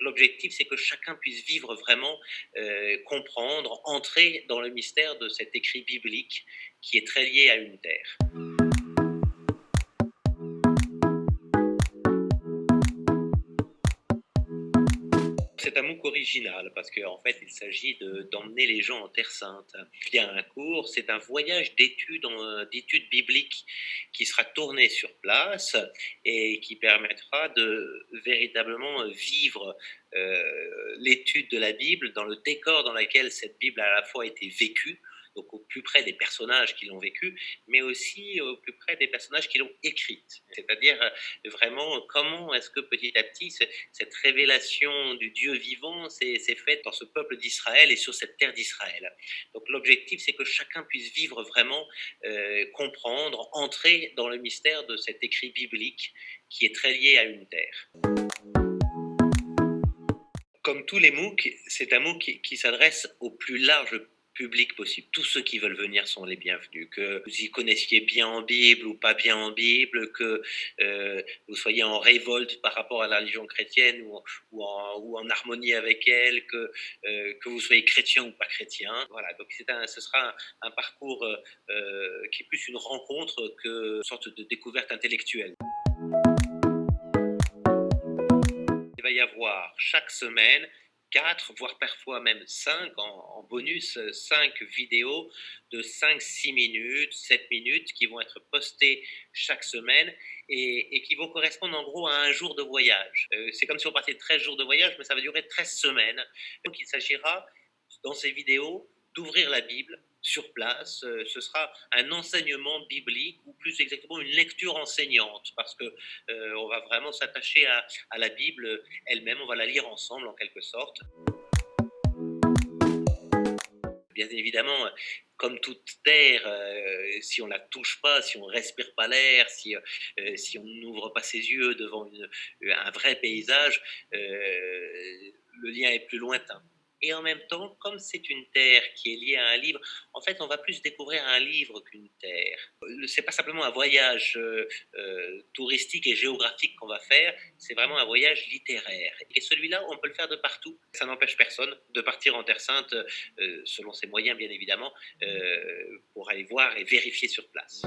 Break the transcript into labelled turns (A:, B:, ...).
A: L'objectif, c'est que chacun puisse vivre vraiment, euh, comprendre, entrer dans le mystère de cet écrit biblique qui est très lié à une terre. C'est un MOOC original parce qu'en fait, il s'agit d'emmener les gens en Terre Sainte. Il y a un cours, c'est un voyage d'études d'études bibliques qui sera tourné sur place et qui permettra de véritablement vivre euh, l'étude de la Bible dans le décor dans lequel cette Bible a à la fois été vécue, donc au plus près des personnages qui l'ont vécu, mais aussi au plus près des personnages qui l'ont écrite. C'est-à-dire euh, vraiment comment est-ce que petit à petit cette révélation du Dieu vivant s'est faite dans ce peuple d'Israël et sur cette terre d'Israël? Donc l'objectif, c'est que chacun puisse vivre vraiment, euh, comprendre, entrer dans le mystère de cet écrit biblique qui est très lié à une terre comme tous les MOOC, c'est un MOOC qui, s'adresse au plus large public possible. Tous ceux qui veulent venir sont les bienvenus. Que vous y connaissiez bien en Bible ou pas bien en Bible, que euh, vous soyez en révolte par rapport à la religion chrétienne ou, en, harmonie avec elle, que, euh, que vous soyez chrétien ou pas chrétien. Voilà, donc un, ce sera un, parcours euh, qui est plus une rencontre que une sorte de découverte intellectuelle. Il va y avoir chaque semaine 4, voire parfois même 5 en, bonus, 5 vidéos de 5-6 minutes, 7 minutes qui vont être postées chaque semaine et, qui vont correspondre en gros à un jour de voyage. Euh, c'est comme si on partait de 13 jours de voyage, mais ça va durer 13 semaines. Donc il s'agira dans ces vidéos d'ouvrir la Bible sur place. Euh, ce sera un enseignement biblique ou plus exactement une lecture enseignante parce que euh, on va vraiment s'attacher à, la Bible elle-même. On va la lire ensemble en quelque sorte. Bien évidemment, comme toute terre, euh, si on la touche pas, si on respire pas l'air, si, on n'ouvre pas ses yeux devant un vrai paysage, le lien est plus lointain. Et en même temps, comme c'est une terre qui est liée à un livre, en fait, on va plus découvrir un livre qu'une terre. C'est pas simplement un voyage euh, euh, touristique et géographique qu'on va faire, c'est vraiment un voyage littéraire. Et celui-là, on peut le faire de partout. Ça n'empêche personne de partir en Terre Sainte, euh, selon ses moyens, bien évidemment, pour aller voir et vérifier sur place.